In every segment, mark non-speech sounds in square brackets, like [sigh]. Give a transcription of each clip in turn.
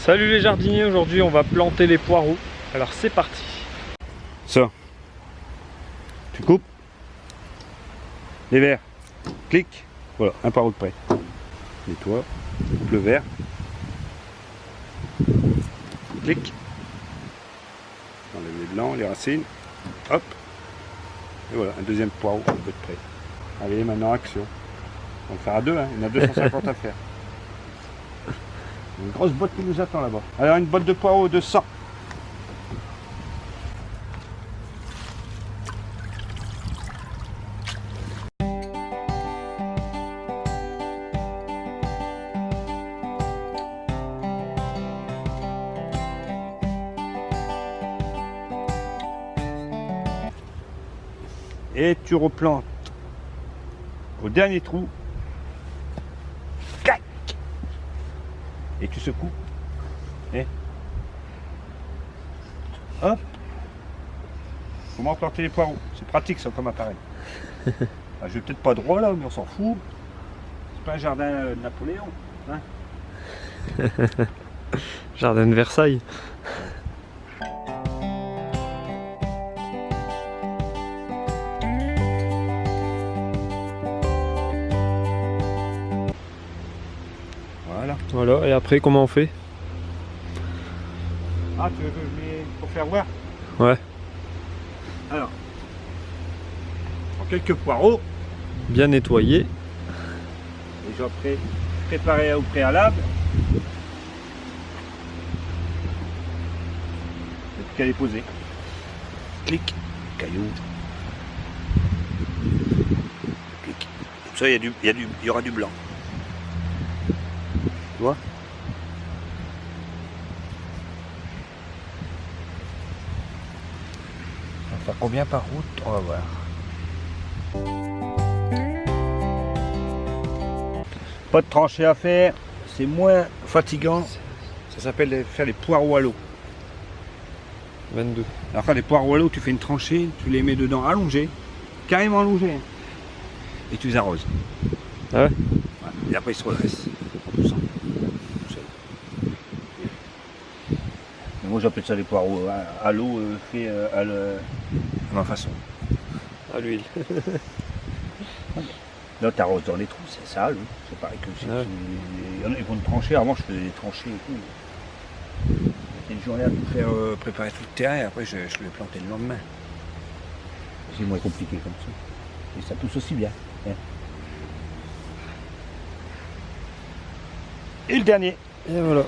Salut les jardiniers, aujourd'hui on va planter les poireaux. Alors c'est parti. Ça. Tu coupes. Les verts. Clic. Voilà, un poireau de près. Nettoie. Coupe le vert. Clic. Enlève les blancs, les racines. Hop. Et voilà, un deuxième poireau un peu de près. Allez, maintenant action. On va le faire à deux, hein. il y en a 250 à faire. Une grosse botte qui nous attend là-bas. Alors une botte de poireaux de 100. Et tu replantes au dernier trou. Et tu secoues. Et hop Comment planter les poireaux C'est pratique ça comme appareil. [laughs] Ah, je vais peut-être pas droit là, mais on s'en fout. C'est pas un jardin euh, de Napoléon. Hein [laughs] Jardin de Versailles. Voilà. Voilà, et après comment on fait Ah, tu veux que je mets pour faire voir Ouais. Alors, en quelques poireaux, Bien nettoyé. déjà pré préparés au préalable. Et puis qu'à les poser. Clic, caillou. Clic. Comme ça, il y, a du- il y, a du- il y aura du blanc. Tu vois Ça va faire combien par route? On va voir. Pas de tranchée à faire, c'est moins fatigant. Ça s'appelle faire les poireaux à l'eau. 22. Alors quand les poireaux à l'eau, tu fais une tranchée, tu les mets dedans allongés, carrément allongés, et tu les arroses. Ah ouais? Ouais. Et après ils se redressent. en poussant. Tout seul. Mais moi j'appelle ça les poireaux à, à l'eau euh, fait euh, à, le- à ma façon. À l'huile. [laughs] Là tu arroses dans les trous, c'est ça, l'eau. c'est pareil que si Ah ouais. tu- il y en a qui font une tranchée, avant je faisais des tranchées et tout. C'était une journée à tout faire, euh, préparer tout le terrain et après je, je le plantais le lendemain. C'est moins compliqué comme ça. Et ça pousse aussi bien. hein. Et le dernier. Et voilà.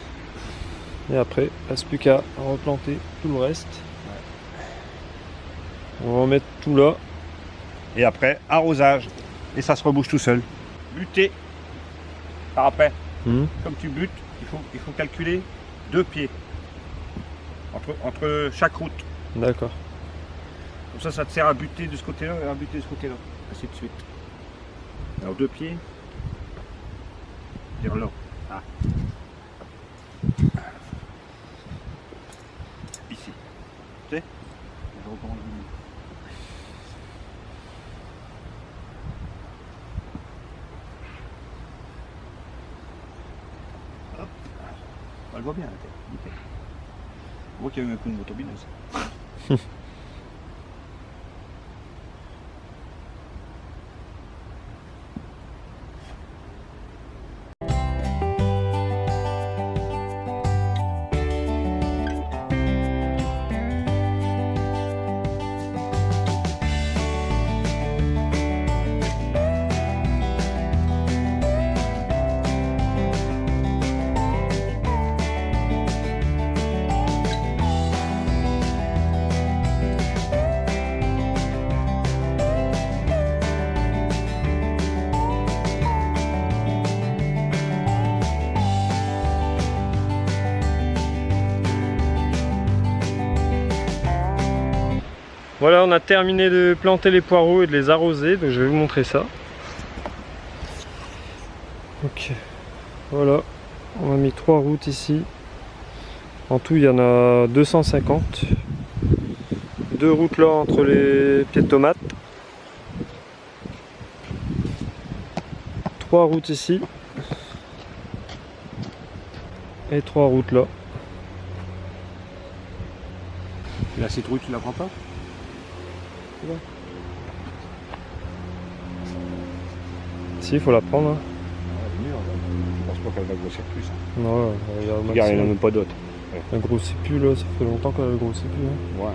Et après, reste plus qu'à replanter tout le reste. On va en mettre tout là. Et après, arrosage. Et ça se rebouche tout seul. Buter. Par après, Mhm. comme tu butes, il faut, il faut calculer deux pieds. Entre, entre chaque route. D'accord. Comme ça, ça te sert à buter de ce côté-là et à buter de ce côté-là. Ainsi de suite. Alors deux pieds. Vers là. Ah. Ici. Sais Je recommande. Hop. On le voit bien la tête. Nickel. On voit qu'il y a eu un coup de motobineuse. [laughs] Voilà, on a terminé de planter les poireaux et de les arroser, donc je vais vous montrer ça. Ok, voilà, on a mis trois routes ici. En tout, il y en a 250. Deux routes là entre les pieds de tomates. Trois routes ici. Et trois routes là. La citrouille, tu la prends pas? Si, il faut la prendre. hein. Je pense pas qu'elle va grossir plus. hein. Non, il y a au Regarde, il n'y en a même pas d'autres. Elle grossit plus là, ça fait longtemps qu'elle grossit plus. hein. Ouais.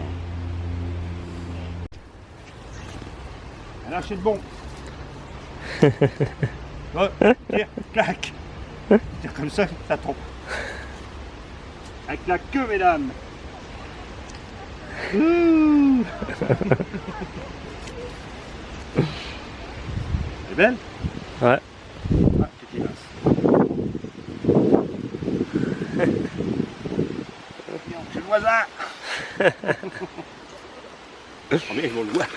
Alors c'est bon. [laughs] oh, tire, clac. Tire comme ça, ça tombe. Avec la queue, mesdames. Ouh. C'est [laughs] belle Ouais. Ah, petit mince. C'est le voisin Oh mais ils vont le voir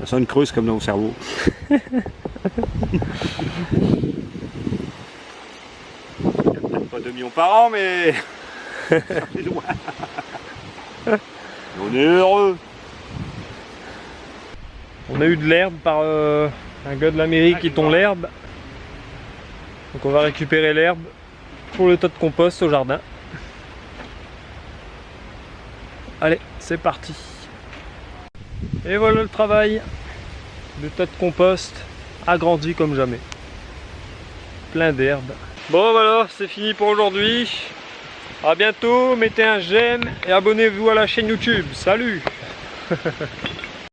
Ça sonne creuse comme dans mon cerveau. [laughs] Il y a peut-être pas 2 millions par an, mais [laughs] c'est loin. On est heureux. On a eu de l'herbe par euh, un gars de la mairie Ah, qui va. l'herbe. Donc on va récupérer l'herbe pour le tas de compost au jardin. Allez, c'est parti. Et voilà le travail. Le tas de compost agrandi comme jamais. Plein d'herbe. Bon voilà, c'est fini pour aujourd'hui. A bientôt, mettez un j'aime et abonnez-vous à la chaîne YouTube. Salut [laughs]